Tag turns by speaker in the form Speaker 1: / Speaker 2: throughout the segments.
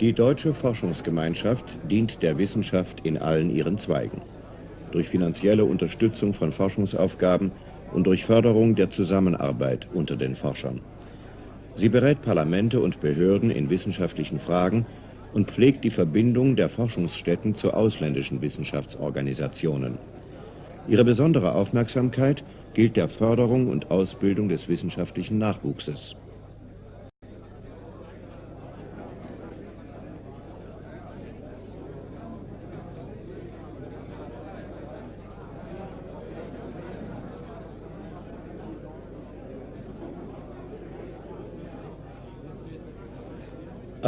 Speaker 1: Die deutsche Forschungsgemeinschaft dient der Wissenschaft in allen ihren Zweigen. Durch finanzielle Unterstützung von Forschungsaufgaben und durch Förderung der Zusammenarbeit unter den Forschern. Sie berät Parlamente und Behörden in wissenschaftlichen Fragen und pflegt die Verbindung der Forschungsstätten zu ausländischen Wissenschaftsorganisationen. Ihre besondere Aufmerksamkeit gilt der Förderung und Ausbildung des wissenschaftlichen Nachwuchses.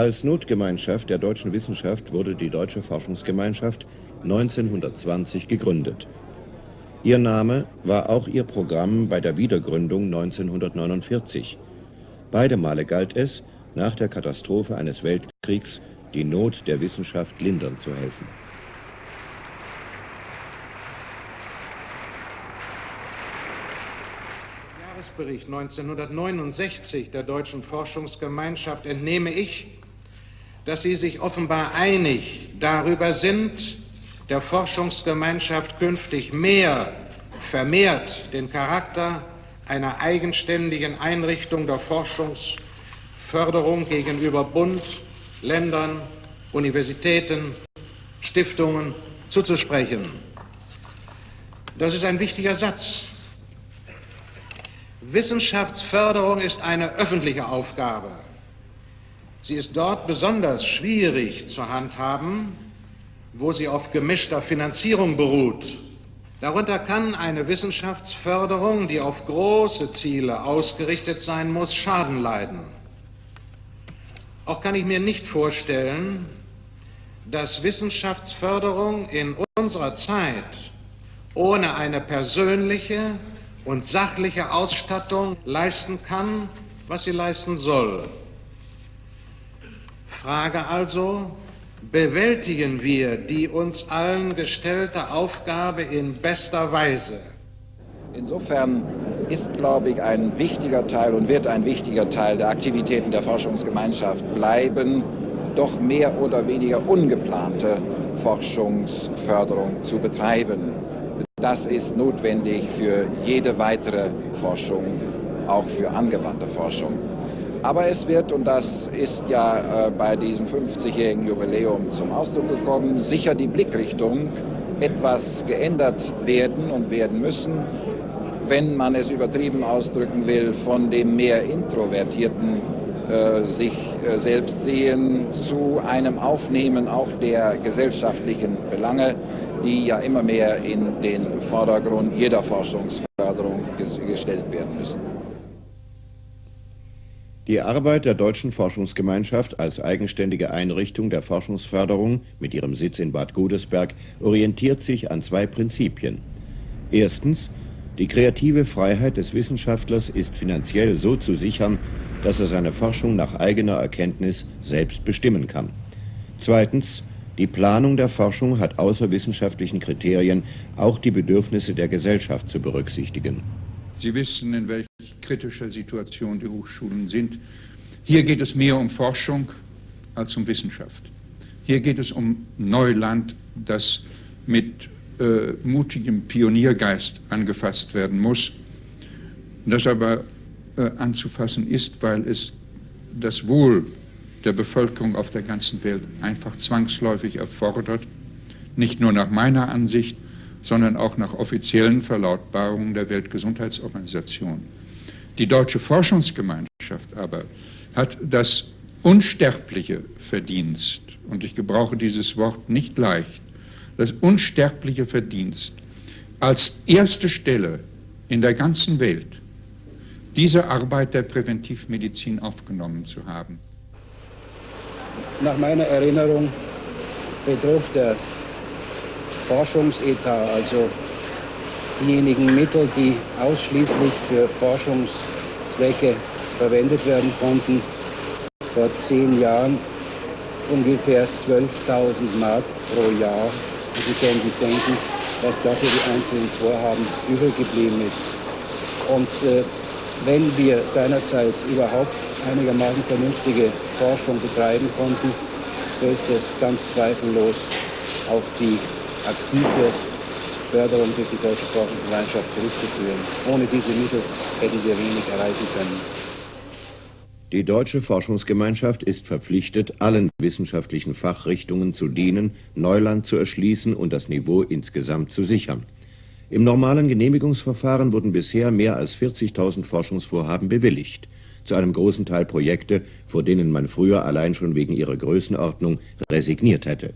Speaker 1: Als Notgemeinschaft der deutschen Wissenschaft wurde die Deutsche Forschungsgemeinschaft 1920 gegründet. Ihr Name war auch ihr Programm bei der Wiedergründung 1949. Beide Male galt es, nach der Katastrophe eines Weltkriegs die Not der Wissenschaft lindern zu helfen.
Speaker 2: Jahresbericht 1969 der Deutschen Forschungsgemeinschaft entnehme ich, dass Sie sich offenbar einig darüber sind, der Forschungsgemeinschaft künftig mehr, vermehrt den Charakter einer eigenständigen Einrichtung der Forschungsförderung gegenüber Bund, Ländern, Universitäten, Stiftungen zuzusprechen. Das ist ein wichtiger Satz. Wissenschaftsförderung ist eine öffentliche Aufgabe. Sie ist dort besonders schwierig zu handhaben, wo sie auf gemischter Finanzierung beruht. Darunter kann eine Wissenschaftsförderung, die auf große Ziele ausgerichtet sein muss, Schaden leiden. Auch kann ich mir nicht vorstellen, dass Wissenschaftsförderung in unserer Zeit ohne eine persönliche und sachliche Ausstattung leisten kann, was sie leisten soll. Frage also, bewältigen wir die uns allen gestellte Aufgabe in bester Weise?
Speaker 3: Insofern ist, glaube ich, ein wichtiger Teil und wird ein wichtiger Teil der Aktivitäten der Forschungsgemeinschaft bleiben, doch mehr oder weniger ungeplante Forschungsförderung zu betreiben. Das ist notwendig für jede weitere Forschung, auch für angewandte Forschung. Aber es wird, und das ist ja äh, bei diesem 50-jährigen Jubiläum zum Ausdruck gekommen, sicher die Blickrichtung etwas geändert werden und werden müssen, wenn man es übertrieben ausdrücken will, von dem mehr introvertierten äh, sich äh, selbst sehen zu einem Aufnehmen auch der gesellschaftlichen Belange, die ja immer mehr in den Vordergrund jeder Forschungsförderung gestellt werden müssen.
Speaker 1: Die Arbeit der Deutschen Forschungsgemeinschaft als eigenständige Einrichtung der Forschungsförderung mit ihrem Sitz in Bad Godesberg orientiert sich an zwei Prinzipien. Erstens, die kreative Freiheit des Wissenschaftlers ist finanziell so zu sichern, dass er seine Forschung nach eigener Erkenntnis selbst bestimmen kann. Zweitens, die Planung der Forschung hat außer wissenschaftlichen Kriterien auch die Bedürfnisse der Gesellschaft zu berücksichtigen.
Speaker 4: Sie wissen, in welch kritischer Situation die Hochschulen sind. Hier geht es mehr um Forschung als um Wissenschaft. Hier geht es um Neuland, das mit äh, mutigem Pioniergeist angefasst werden muss, das aber äh, anzufassen ist, weil es das Wohl der Bevölkerung auf der ganzen Welt einfach zwangsläufig erfordert, nicht nur nach meiner Ansicht, sondern auch nach offiziellen Verlautbarungen der Weltgesundheitsorganisation. Die deutsche Forschungsgemeinschaft aber hat das unsterbliche Verdienst, und ich gebrauche dieses Wort nicht leicht, das unsterbliche Verdienst als erste Stelle in der ganzen Welt diese Arbeit der Präventivmedizin aufgenommen zu haben.
Speaker 5: Nach meiner Erinnerung betrug der Forschungsetat, also diejenigen Mittel, die ausschließlich für Forschungszwecke verwendet werden konnten, vor zehn Jahren ungefähr 12.000 Mark pro Jahr. Und Sie können sich denken, was dafür die einzelnen Vorhaben übrig geblieben ist. Und äh, wenn wir seinerzeit überhaupt einigermaßen vernünftige Forschung betreiben konnten, so ist es ganz zweifellos auf die aktive Förderung durch die Deutsche Forschungsgemeinschaft zurückzuführen. Ohne diese Mittel hätten wir wenig erreichen können.
Speaker 1: Die Deutsche Forschungsgemeinschaft ist verpflichtet, allen wissenschaftlichen Fachrichtungen zu dienen, Neuland zu erschließen und das Niveau insgesamt zu sichern. Im normalen Genehmigungsverfahren wurden bisher mehr als 40.000 Forschungsvorhaben bewilligt, zu einem großen Teil Projekte, vor denen man früher allein schon wegen ihrer Größenordnung resigniert hätte.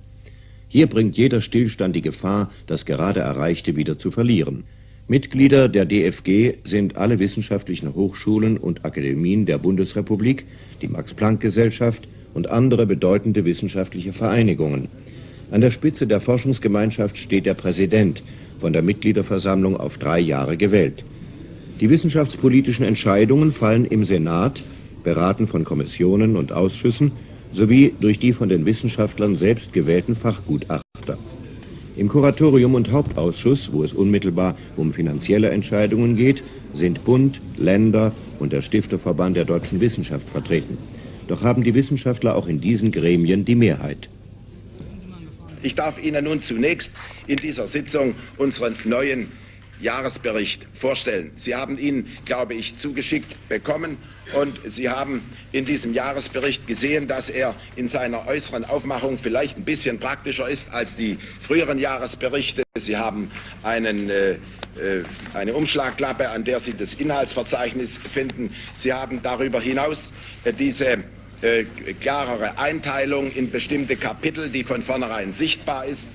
Speaker 1: Hier bringt jeder Stillstand die Gefahr, das gerade Erreichte wieder zu verlieren. Mitglieder der DFG sind alle wissenschaftlichen Hochschulen und Akademien der Bundesrepublik, die Max-Planck-Gesellschaft und andere bedeutende wissenschaftliche Vereinigungen. An der Spitze der Forschungsgemeinschaft steht der Präsident, von der Mitgliederversammlung auf drei Jahre gewählt. Die wissenschaftspolitischen Entscheidungen fallen im Senat, beraten von Kommissionen und Ausschüssen sowie durch die von den Wissenschaftlern selbst gewählten Fachgutachter. Im Kuratorium und Hauptausschuss, wo es unmittelbar um finanzielle Entscheidungen geht, sind Bund, Länder und der Stifterverband der deutschen Wissenschaft vertreten. Doch haben die Wissenschaftler auch in diesen Gremien die Mehrheit.
Speaker 6: Ich darf Ihnen nun zunächst in dieser Sitzung unseren neuen Jahresbericht vorstellen. Sie haben ihn, glaube ich, zugeschickt bekommen und Sie haben in diesem Jahresbericht gesehen, dass er in seiner äußeren Aufmachung vielleicht ein bisschen praktischer ist als die früheren Jahresberichte. Sie haben einen, äh, äh eine Umschlagklappe, an der Sie das Inhaltsverzeichnis finden. Sie haben darüber hinaus äh, diese äh, klarere Einteilung in bestimmte Kapitel, die von vornherein sichtbar ist.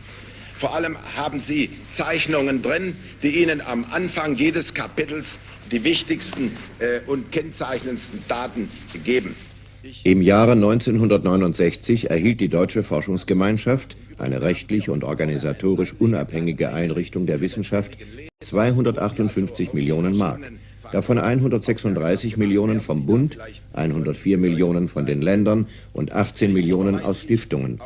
Speaker 6: Vor allem haben Sie Zeichnungen drin, die Ihnen am Anfang jedes Kapitels die wichtigsten äh, und kennzeichnendsten Daten geben.
Speaker 1: Im Jahre 1969 erhielt die Deutsche Forschungsgemeinschaft, eine rechtlich und organisatorisch unabhängige Einrichtung der Wissenschaft, 258 Millionen Mark, davon 136 Millionen vom Bund, 104 Millionen von den Ländern und 18 Millionen aus Stiftungen.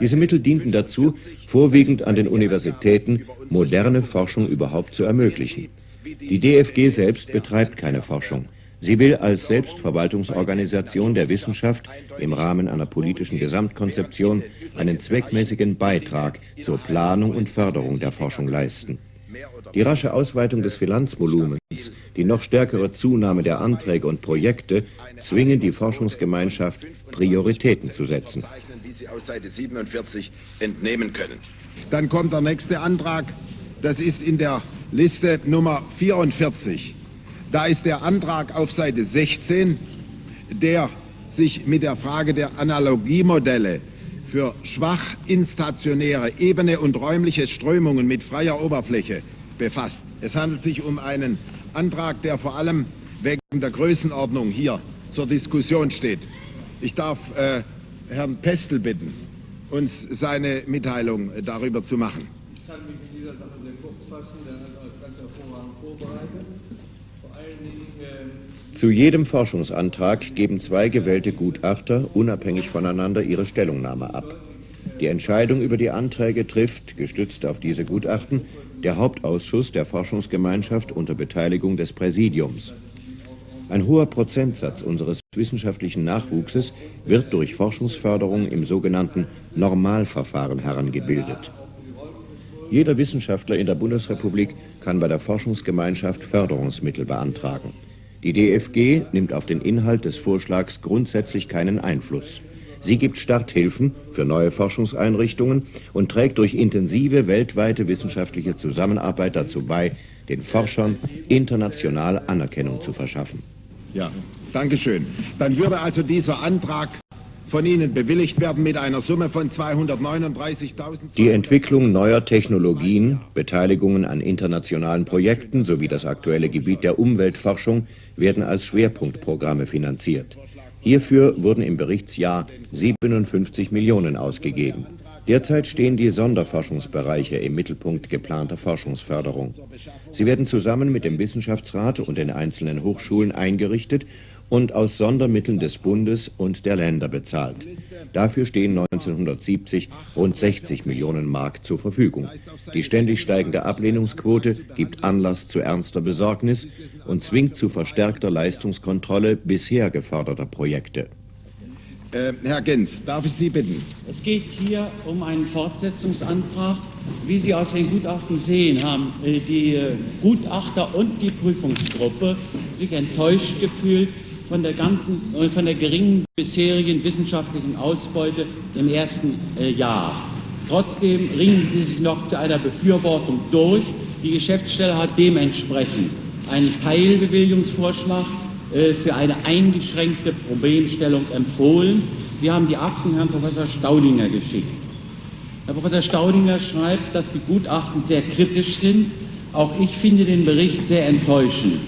Speaker 1: Diese Mittel dienten dazu, vorwiegend an den Universitäten moderne Forschung überhaupt zu ermöglichen. Die DFG selbst betreibt keine Forschung. Sie will als Selbstverwaltungsorganisation der Wissenschaft im Rahmen einer politischen Gesamtkonzeption einen zweckmäßigen Beitrag zur Planung und Förderung der Forschung leisten. Die rasche Ausweitung des Finanzvolumens, die noch stärkere Zunahme der Anträge und Projekte zwingen die Forschungsgemeinschaft, Prioritäten zu setzen.
Speaker 6: Sie aus Seite 47 entnehmen können.
Speaker 7: Dann kommt der nächste Antrag. Das ist in der Liste Nummer 44. Da ist der Antrag auf Seite 16, der sich mit der Frage der Analogiemodelle für schwach instationäre Ebene und räumliche Strömungen mit freier Oberfläche befasst. Es handelt sich um einen Antrag, der vor allem wegen der Größenordnung hier zur Diskussion steht. Ich darf äh, Herrn Pestel bitten, uns seine Mitteilung darüber zu machen.
Speaker 8: Ich kann mich in dieser Sache sehr kurz fassen, der hat alles ganz hervorragend vorbereitet. Vor allen Dingen
Speaker 1: äh zu jedem Forschungsantrag geben zwei gewählte Gutachter unabhängig voneinander ihre Stellungnahme ab. Die Entscheidung über die Anträge trifft, gestützt auf diese Gutachten, der Hauptausschuss der Forschungsgemeinschaft unter Beteiligung des Präsidiums. Ein hoher Prozentsatz unseres wissenschaftlichen Nachwuchses wird durch Forschungsförderung im sogenannten Normalverfahren herangebildet. Jeder Wissenschaftler in der Bundesrepublik kann bei der Forschungsgemeinschaft Förderungsmittel beantragen. Die DFG nimmt auf den Inhalt des Vorschlags grundsätzlich keinen Einfluss. Sie gibt Starthilfen für neue Forschungseinrichtungen und trägt durch intensive weltweite wissenschaftliche Zusammenarbeit dazu bei, den Forschern international Anerkennung zu verschaffen.
Speaker 7: Ja, danke schön. Dann würde also dieser Antrag von Ihnen bewilligt werden mit einer Summe von 239.000.
Speaker 1: Die Entwicklung neuer Technologien, Beteiligungen an internationalen Projekten sowie das aktuelle Gebiet der Umweltforschung werden als Schwerpunktprogramme finanziert. Hierfür wurden im Berichtsjahr 57 Millionen ausgegeben. Derzeit stehen die Sonderforschungsbereiche im Mittelpunkt geplanter Forschungsförderung. Sie werden zusammen mit dem Wissenschaftsrat und den einzelnen Hochschulen eingerichtet und aus Sondermitteln des Bundes und der Länder bezahlt. Dafür stehen 1970 rund 60 Millionen Mark zur Verfügung. Die ständig steigende Ablehnungsquote gibt Anlass zu ernster Besorgnis und zwingt zu verstärkter Leistungskontrolle bisher geförderter Projekte.
Speaker 7: Äh, Herr Gens, darf ich Sie bitten?
Speaker 9: Es geht hier um einen Fortsetzungsantrag. Wie Sie aus den Gutachten sehen, haben äh, die äh, Gutachter und die Prüfungsgruppe sich enttäuscht gefühlt von der ganzen, von der geringen bisherigen wissenschaftlichen Ausbeute im ersten Jahr. Trotzdem ringen sie sich noch zu einer Befürwortung durch. Die Geschäftsstelle hat dementsprechend einen Teilbewilligungsvorschlag für eine eingeschränkte Problemstellung empfohlen. Wir haben die Akten Herrn Professor Staudinger geschickt. Herr Professor Staudinger schreibt, dass die Gutachten sehr kritisch sind. Auch ich finde den Bericht sehr enttäuschend.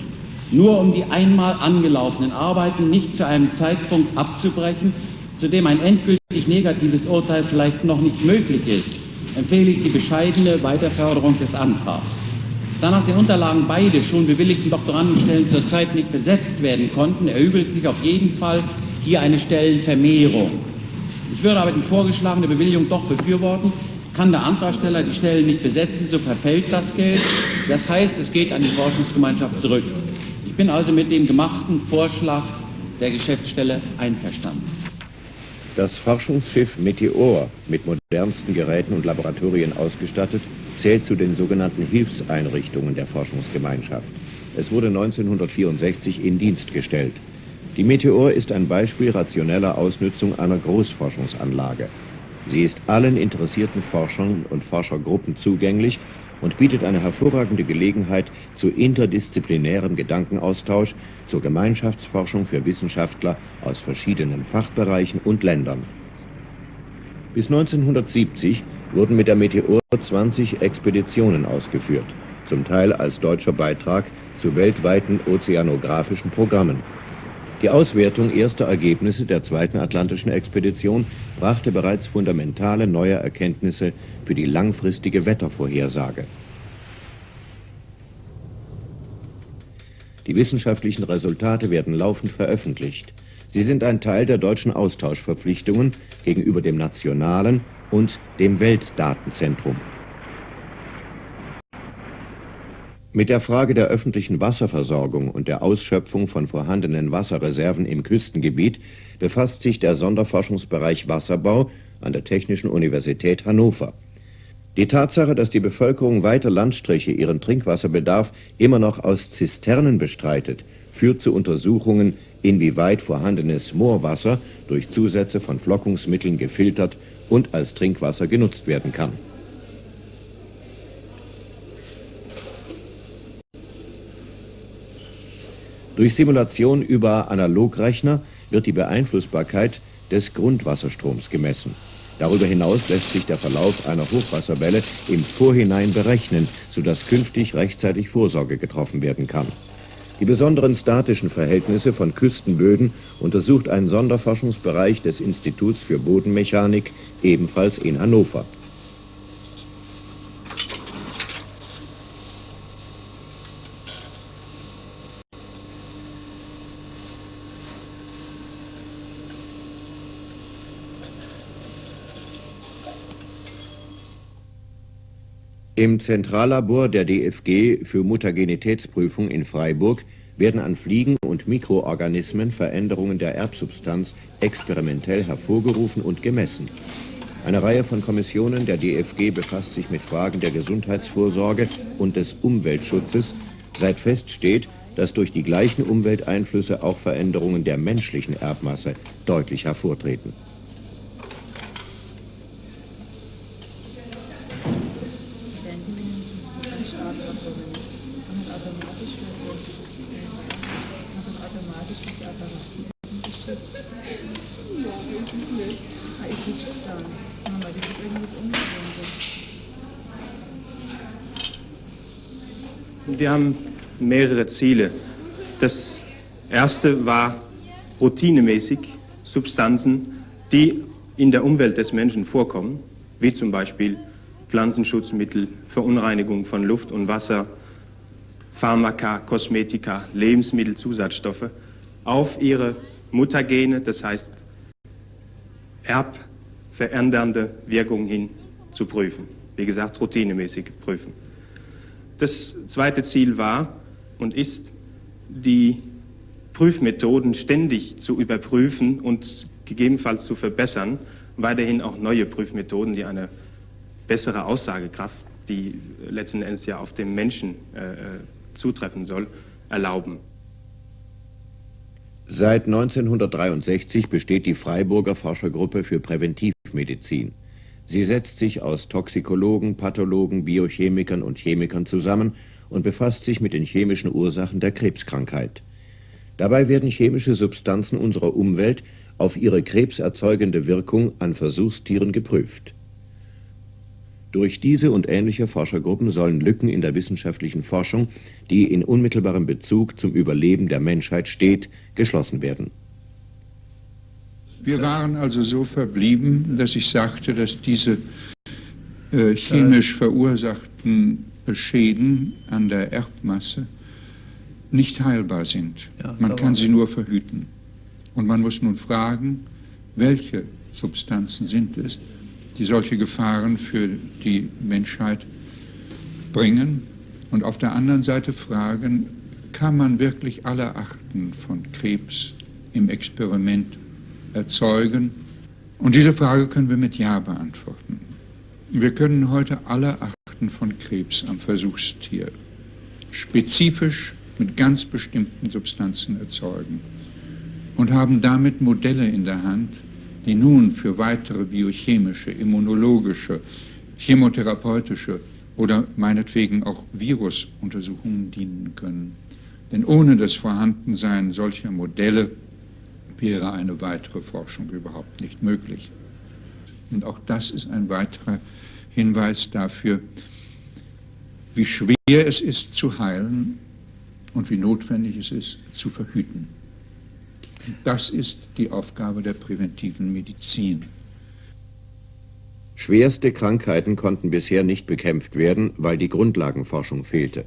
Speaker 9: Nur um die einmal angelaufenen Arbeiten nicht zu einem Zeitpunkt abzubrechen, zu dem ein endgültig negatives Urteil vielleicht noch nicht möglich ist, empfehle ich die bescheidene Weiterförderung des Antrags. Da nach den Unterlagen beide schon bewilligten Doktorandenstellen zurzeit nicht besetzt werden konnten, erübelt sich auf jeden Fall hier eine Stellenvermehrung. Ich würde aber die vorgeschlagene Bewilligung doch befürworten. Kann der Antragsteller die Stellen nicht besetzen, so verfällt das Geld. Das heißt, es geht an die Forschungsgemeinschaft zurück. Ich bin also mit dem gemachten Vorschlag der Geschäftsstelle einverstanden.
Speaker 1: Das Forschungsschiff Meteor, mit modernsten Geräten und Laboratorien ausgestattet, zählt zu den sogenannten Hilfseinrichtungen der Forschungsgemeinschaft. Es wurde 1964 in Dienst gestellt. Die Meteor ist ein Beispiel rationeller Ausnutzung einer Großforschungsanlage. Sie ist allen interessierten Forschern und Forschergruppen zugänglich und bietet eine hervorragende Gelegenheit zu interdisziplinärem Gedankenaustausch, zur Gemeinschaftsforschung für Wissenschaftler aus verschiedenen Fachbereichen und Ländern. Bis 1970 wurden mit der Meteor 20 Expeditionen ausgeführt, zum Teil als deutscher Beitrag zu weltweiten ozeanografischen Programmen. Die Auswertung erster Ergebnisse der zweiten atlantischen Expedition brachte bereits fundamentale neue Erkenntnisse für die langfristige Wettervorhersage. Die wissenschaftlichen Resultate werden laufend veröffentlicht. Sie sind ein Teil der deutschen Austauschverpflichtungen gegenüber dem nationalen und dem Weltdatenzentrum. Mit der Frage der öffentlichen Wasserversorgung und der Ausschöpfung von vorhandenen Wasserreserven im Küstengebiet befasst sich der Sonderforschungsbereich Wasserbau an der Technischen Universität Hannover. Die Tatsache, dass die Bevölkerung weiter Landstriche ihren Trinkwasserbedarf immer noch aus Zisternen bestreitet, führt zu Untersuchungen, inwieweit vorhandenes Moorwasser durch Zusätze von Flockungsmitteln gefiltert und als Trinkwasser genutzt werden kann. Durch Simulation über Analogrechner wird die Beeinflussbarkeit des Grundwasserstroms gemessen. Darüber hinaus lässt sich der Verlauf einer Hochwasserwelle im Vorhinein berechnen, sodass künftig rechtzeitig Vorsorge getroffen werden kann. Die besonderen statischen Verhältnisse von Küstenböden untersucht ein Sonderforschungsbereich des Instituts für Bodenmechanik, ebenfalls in Hannover. Im Zentrallabor der DFG für Mutagenitätsprüfung in Freiburg werden an Fliegen und Mikroorganismen Veränderungen der Erbsubstanz experimentell hervorgerufen und gemessen. Eine Reihe von Kommissionen der DFG befasst sich mit Fragen der Gesundheitsvorsorge und des Umweltschutzes, seit feststeht, dass durch die gleichen Umwelteinflüsse auch Veränderungen der menschlichen Erbmasse deutlich hervortreten.
Speaker 10: Wir haben mehrere Ziele. Das erste war routinemäßig Substanzen, die in der Umwelt des Menschen vorkommen, wie zum Beispiel Pflanzenschutzmittel, Verunreinigung von Luft und Wasser, Pharmaka, Kosmetika, Lebensmittelzusatzstoffe, auf ihre Mutagene, das heißt erbverändernde Wirkung hin zu prüfen. Wie gesagt, routinemäßig prüfen. Das zweite Ziel war und ist, die Prüfmethoden ständig zu überprüfen und gegebenenfalls zu verbessern, weiterhin auch neue Prüfmethoden, die eine bessere Aussagekraft, die letzten Endes ja auf den Menschen äh, äh zutreffen soll, erlauben.
Speaker 1: Seit 1963 besteht die Freiburger Forschergruppe für Präventivmedizin. Sie setzt sich aus Toxikologen, Pathologen, Biochemikern und Chemikern zusammen und befasst sich mit den chemischen Ursachen der Krebskrankheit. Dabei werden chemische Substanzen unserer Umwelt auf ihre krebserzeugende Wirkung an Versuchstieren geprüft. Durch diese und ähnliche Forschergruppen sollen Lücken in der wissenschaftlichen Forschung, die in unmittelbarem Bezug zum Überleben der Menschheit steht, geschlossen werden.
Speaker 4: Wir waren also so verblieben, dass ich sagte, dass diese äh, chemisch verursachten Schäden an der Erbmasse nicht heilbar sind. Man kann sie nur verhüten. Und man muss nun fragen, welche Substanzen sind es, die solche Gefahren für die Menschheit bringen und auf der anderen Seite fragen, kann man wirklich alle Arten von Krebs im Experiment erzeugen? Und diese Frage können wir mit Ja beantworten. Wir können heute alle Arten von Krebs am Versuchstier spezifisch mit ganz bestimmten Substanzen erzeugen und haben damit Modelle in der Hand, die nun für weitere biochemische, immunologische, chemotherapeutische oder meinetwegen auch Virusuntersuchungen dienen können. Denn ohne das Vorhandensein solcher Modelle wäre eine weitere Forschung überhaupt nicht möglich. Und auch das ist ein weiterer Hinweis dafür, wie schwer es ist zu heilen und wie notwendig es ist zu verhüten. Das ist die Aufgabe der präventiven Medizin.
Speaker 1: Schwerste Krankheiten konnten bisher nicht bekämpft werden, weil die Grundlagenforschung fehlte.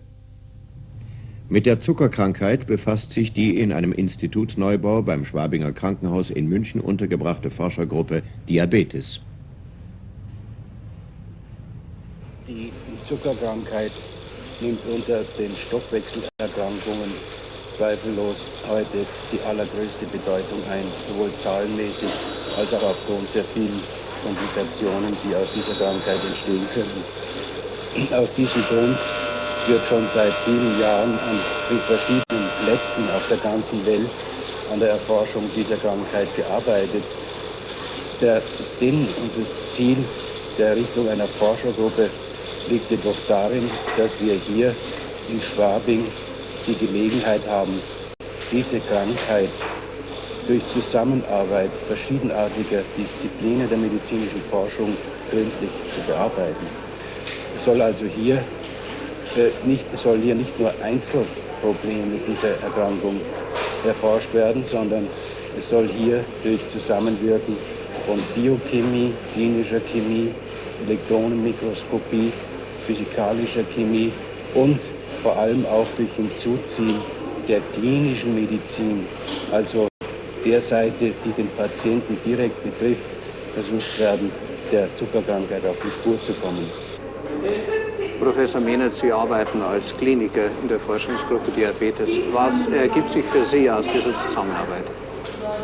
Speaker 1: Mit der Zuckerkrankheit befasst sich die in einem Institutsneubau beim Schwabinger Krankenhaus in München untergebrachte Forschergruppe Diabetes.
Speaker 5: Die Zuckerkrankheit nimmt unter den Stoffwechselerkrankungen zweifellos heute die allergrößte Bedeutung ein, sowohl zahlenmäßig als auch aufgrund der vielen Komplikationen, die aus dieser Krankheit entstehen können. Aus diesem Grund wird schon seit vielen Jahren an verschiedenen Plätzen auf der ganzen Welt an der Erforschung dieser Krankheit gearbeitet. Der Sinn und das Ziel der Errichtung einer Forschergruppe liegt jedoch darin, dass wir hier in Schwabing die Gelegenheit haben, diese Krankheit durch Zusammenarbeit verschiedenartiger Disziplinen der medizinischen Forschung gründlich zu bearbeiten. Es soll also hier, nicht, soll hier nicht nur Einzelprobleme dieser Erkrankung erforscht werden, sondern es soll hier durch Zusammenwirken von Biochemie, klinischer Chemie, Elektronenmikroskopie, physikalischer Chemie und vor allem auch durch Hinzuziehen der klinischen Medizin, also der Seite, die den Patienten direkt betrifft, versucht werden, der Zuckerkrankheit auf die Spur zu kommen.
Speaker 11: Professor Mehnert, Sie arbeiten als Kliniker in der Forschungsgruppe Diabetes. Was ergibt sich für Sie aus dieser Zusammenarbeit?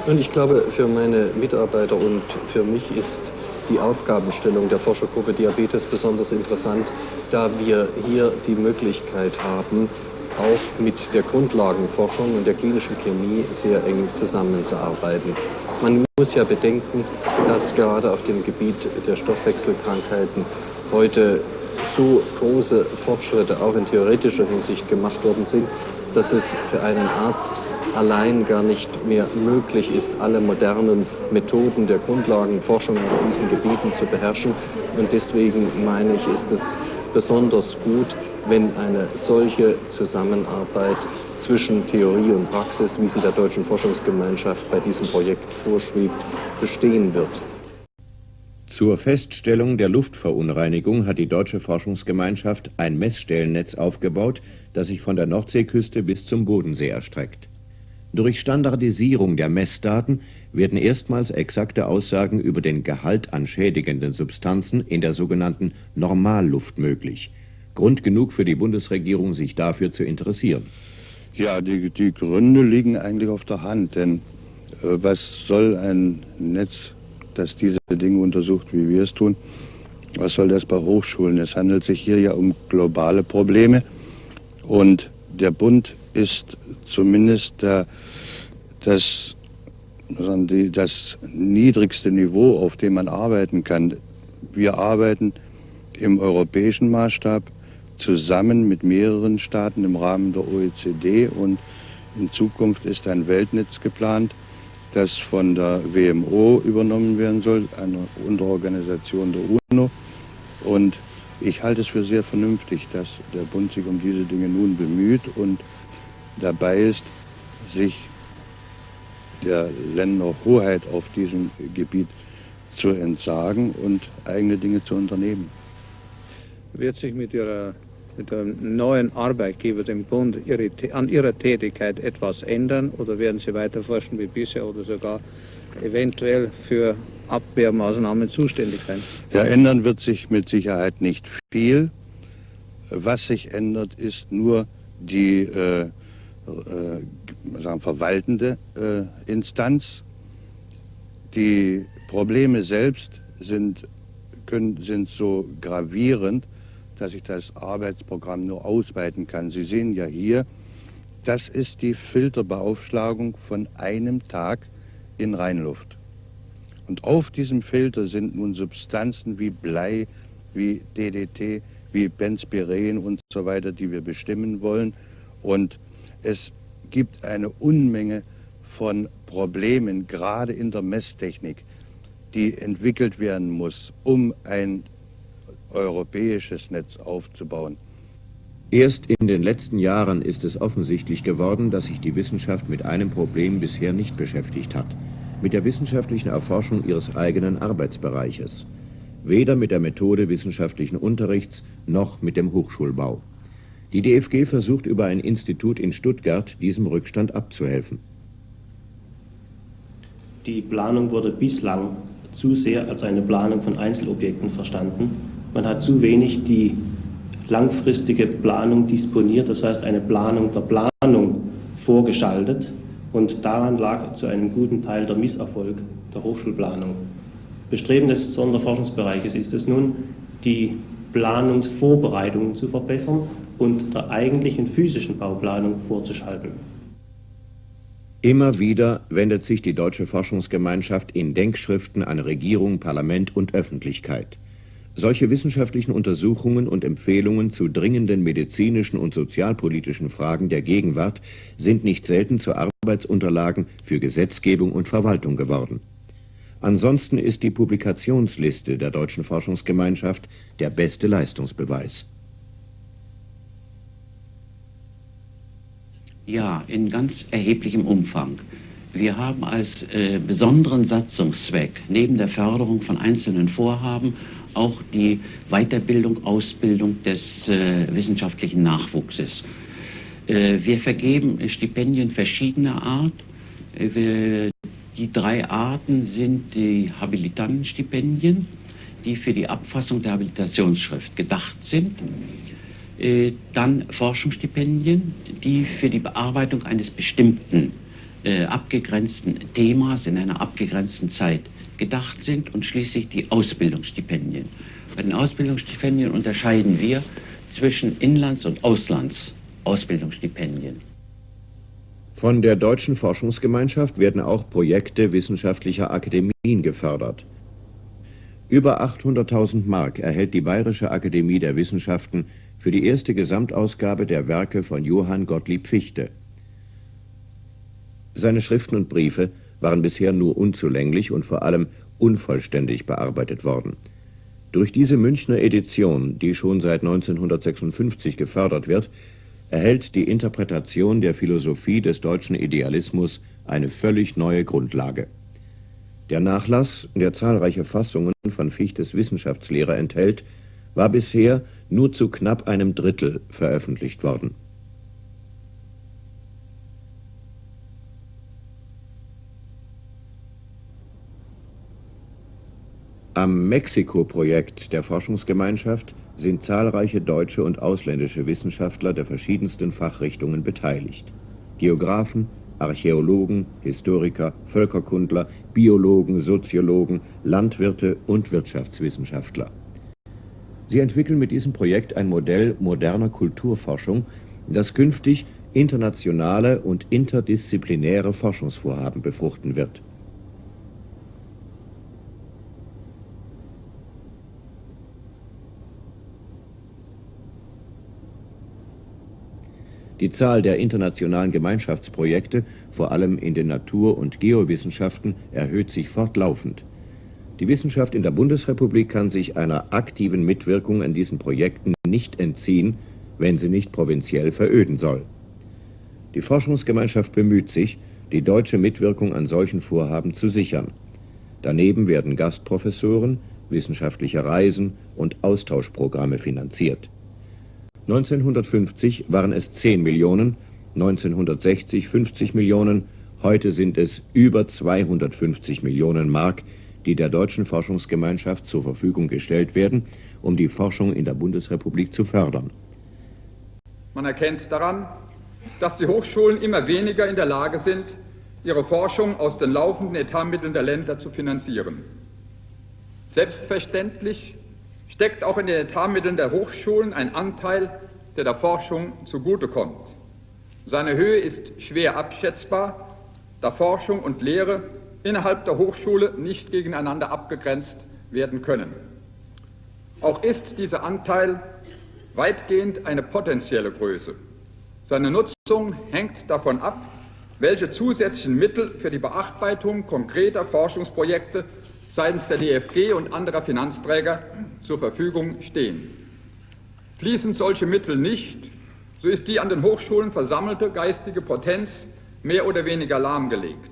Speaker 12: Und ich glaube, für meine Mitarbeiter und für mich ist die Aufgabenstellung der Forschergruppe Diabetes besonders interessant, da wir hier die Möglichkeit haben, auch mit der Grundlagenforschung und der klinischen Chemie sehr eng zusammenzuarbeiten. Man muss ja bedenken, dass gerade auf dem Gebiet der Stoffwechselkrankheiten heute so große Fortschritte auch in theoretischer Hinsicht gemacht worden sind, dass es für einen Arzt allein gar nicht mehr möglich ist, alle modernen Methoden der Grundlagenforschung auf diesen Gebieten zu beherrschen. Und deswegen meine ich, ist es besonders gut, wenn eine solche Zusammenarbeit zwischen Theorie und Praxis, wie sie der Deutschen Forschungsgemeinschaft bei diesem Projekt vorschwebt, bestehen wird.
Speaker 1: Zur Feststellung der Luftverunreinigung hat die Deutsche Forschungsgemeinschaft ein Messstellennetz aufgebaut, das sich von der Nordseeküste bis zum Bodensee erstreckt. Durch Standardisierung der Messdaten werden erstmals exakte Aussagen über den Gehalt an schädigenden Substanzen in der sogenannten Normalluft möglich. Grund genug für die Bundesregierung, sich dafür zu interessieren.
Speaker 13: Ja, die, die Gründe liegen eigentlich auf der Hand, denn was soll ein Netz, das diese Dinge untersucht, wie wir es tun, was soll das bei Hochschulen? Es handelt sich hier ja um globale Probleme und der Bund ist zumindest der, das, das niedrigste Niveau, auf dem man arbeiten kann. Wir arbeiten im europäischen Maßstab zusammen mit mehreren Staaten im Rahmen der OECD und in Zukunft ist ein Weltnetz geplant, das von der WMO übernommen werden soll, einer Unterorganisation der UNO. Und ich halte es für sehr vernünftig, dass der Bund sich um diese Dinge nun bemüht und dabei ist, sich der Länderhoheit auf diesem Gebiet zu entsagen und eigene Dinge zu unternehmen.
Speaker 11: Wird sich mit Ihrer mit dem neuen Arbeitgeber, dem Bund, ihre, an Ihrer Tätigkeit etwas ändern oder werden Sie weiter forschen wie bisher oder sogar eventuell für Abwehrmaßnahmen zuständig sein?
Speaker 13: Ja, ändern wird sich mit Sicherheit nicht viel. Was sich ändert, ist nur die äh, äh, sagen, verwaltende äh, Instanz. Die Probleme selbst sind, können, sind so gravierend, dass ich das Arbeitsprogramm nur ausweiten kann. Sie sehen ja hier, das ist die Filterbeaufschlagung von einem Tag in Rheinluft. Und auf diesem Filter sind nun Substanzen wie Blei, wie DDT, wie Benzpiren und so weiter, die wir bestimmen wollen. Und es gibt eine Unmenge von Problemen, gerade in der Messtechnik, die entwickelt werden muss, um ein europäisches Netz aufzubauen.
Speaker 1: Erst in den letzten Jahren ist es offensichtlich geworden, dass sich die Wissenschaft mit einem Problem bisher nicht beschäftigt hat, mit der wissenschaftlichen Erforschung ihres eigenen Arbeitsbereiches, weder mit der Methode wissenschaftlichen Unterrichts noch mit dem Hochschulbau. Die DFG versucht über ein Institut in Stuttgart diesem Rückstand abzuhelfen.
Speaker 14: Die Planung wurde bislang zu sehr als eine Planung von Einzelobjekten verstanden man hat zu wenig die langfristige Planung disponiert, das heißt eine Planung der Planung vorgeschaltet und daran lag zu einem guten Teil der Misserfolg der Hochschulplanung. Bestreben des Sonderforschungsbereiches ist es nun, die Planungsvorbereitungen zu verbessern und der eigentlichen physischen Bauplanung vorzuschalten.
Speaker 1: Immer wieder wendet sich die deutsche Forschungsgemeinschaft in Denkschriften an Regierung, Parlament und Öffentlichkeit. Solche wissenschaftlichen Untersuchungen und Empfehlungen zu dringenden medizinischen und sozialpolitischen Fragen der Gegenwart sind nicht selten zu Arbeitsunterlagen für Gesetzgebung und Verwaltung geworden. Ansonsten ist die Publikationsliste der Deutschen Forschungsgemeinschaft der beste Leistungsbeweis.
Speaker 15: Ja, in ganz erheblichem Umfang. Wir haben als äh, besonderen Satzungszweck neben der Förderung von einzelnen Vorhaben auch die Weiterbildung, Ausbildung des äh, wissenschaftlichen Nachwuchses. Äh, wir vergeben Stipendien verschiedener Art. Äh, wir, die drei Arten sind die Habilitantenstipendien, die für die Abfassung der Habilitationsschrift gedacht sind. Äh, dann Forschungsstipendien, die für die Bearbeitung eines bestimmten äh, abgegrenzten Themas in einer abgegrenzten Zeit gedacht sind und schließlich die Ausbildungsstipendien. Bei den Ausbildungsstipendien unterscheiden wir zwischen Inlands- und Auslandsausbildungsstipendien.
Speaker 1: Von der Deutschen Forschungsgemeinschaft werden auch Projekte wissenschaftlicher Akademien gefördert. Über 800.000 Mark erhält die Bayerische Akademie der Wissenschaften für die erste Gesamtausgabe der Werke von Johann Gottlieb Fichte. Seine Schriften und Briefe waren bisher nur unzulänglich und vor allem unvollständig bearbeitet worden. Durch diese Münchner Edition, die schon seit 1956 gefördert wird, erhält die Interpretation der Philosophie des deutschen Idealismus eine völlig neue Grundlage. Der Nachlass, der zahlreiche Fassungen von Fichtes Wissenschaftslehre enthält, war bisher nur zu knapp einem Drittel veröffentlicht worden. Am Mexiko-Projekt der Forschungsgemeinschaft sind zahlreiche deutsche und ausländische Wissenschaftler der verschiedensten Fachrichtungen beteiligt. Geographen, Archäologen, Historiker, Völkerkundler, Biologen, Soziologen, Landwirte und Wirtschaftswissenschaftler. Sie entwickeln mit diesem Projekt ein Modell moderner Kulturforschung, das künftig internationale und interdisziplinäre Forschungsvorhaben befruchten wird. Die Zahl der internationalen Gemeinschaftsprojekte, vor allem in den Natur- und Geowissenschaften, erhöht sich fortlaufend. Die Wissenschaft in der Bundesrepublik kann sich einer aktiven Mitwirkung an diesen Projekten nicht entziehen, wenn sie nicht provinziell veröden soll. Die Forschungsgemeinschaft bemüht sich, die deutsche Mitwirkung an solchen Vorhaben zu sichern. Daneben werden Gastprofessoren, wissenschaftliche Reisen und Austauschprogramme finanziert. 1950 waren es 10 Millionen, 1960 50 Millionen, heute sind es über 250 Millionen Mark, die der deutschen Forschungsgemeinschaft zur Verfügung gestellt werden, um die Forschung in der Bundesrepublik zu fördern.
Speaker 16: Man erkennt daran, dass die Hochschulen immer weniger in der Lage sind, ihre Forschung aus den laufenden Etatmitteln der Länder zu finanzieren. Selbstverständlich steckt auch in den Etatmitteln der Hochschulen ein Anteil, der der Forschung zugutekommt. Seine Höhe ist schwer abschätzbar, da Forschung und Lehre innerhalb der Hochschule nicht gegeneinander abgegrenzt werden können. Auch ist dieser Anteil weitgehend eine potenzielle Größe. Seine Nutzung hängt davon ab, welche zusätzlichen Mittel für die Bearbeitung konkreter Forschungsprojekte seitens der DFG und anderer Finanzträger zur Verfügung stehen. Fließen solche Mittel nicht, so ist die an den Hochschulen versammelte geistige Potenz mehr oder weniger lahmgelegt.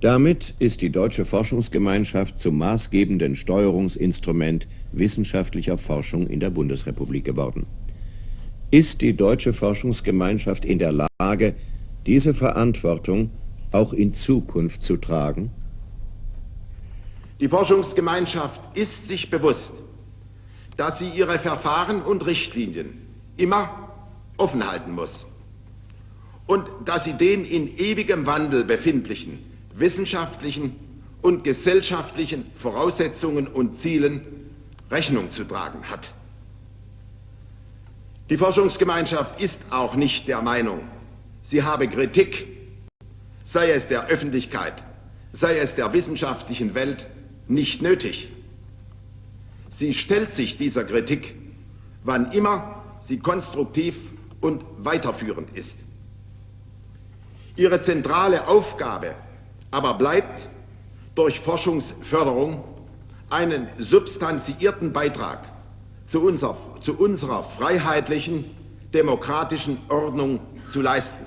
Speaker 1: Damit ist die deutsche Forschungsgemeinschaft zum maßgebenden Steuerungsinstrument wissenschaftlicher Forschung in der Bundesrepublik geworden. Ist die deutsche Forschungsgemeinschaft in der Lage, diese Verantwortung auch in Zukunft zu tragen?
Speaker 6: Die Forschungsgemeinschaft ist sich bewusst, dass sie ihre Verfahren und Richtlinien immer offen halten muss und dass sie den in ewigem Wandel befindlichen wissenschaftlichen und gesellschaftlichen Voraussetzungen und Zielen Rechnung zu tragen hat. Die Forschungsgemeinschaft ist auch nicht der Meinung, sie habe Kritik, sei es der Öffentlichkeit, sei es der wissenschaftlichen Welt, nicht nötig. Sie stellt sich dieser Kritik, wann immer sie konstruktiv und weiterführend ist. Ihre zentrale Aufgabe aber bleibt durch Forschungsförderung einen substanziierten Beitrag zu unserer, zu unserer freiheitlichen, demokratischen Ordnung zu leisten.